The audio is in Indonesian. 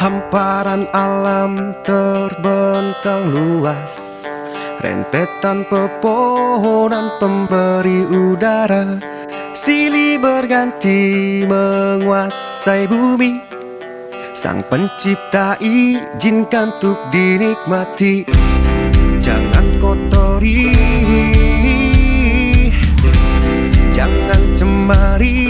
Hamparan alam terbentang luas. Rentetan pepohonan pemberi udara. Silih berganti menguasai bumi. Sang pencipta izinkan untuk dinikmati. Jangan kotori. Jangan cemari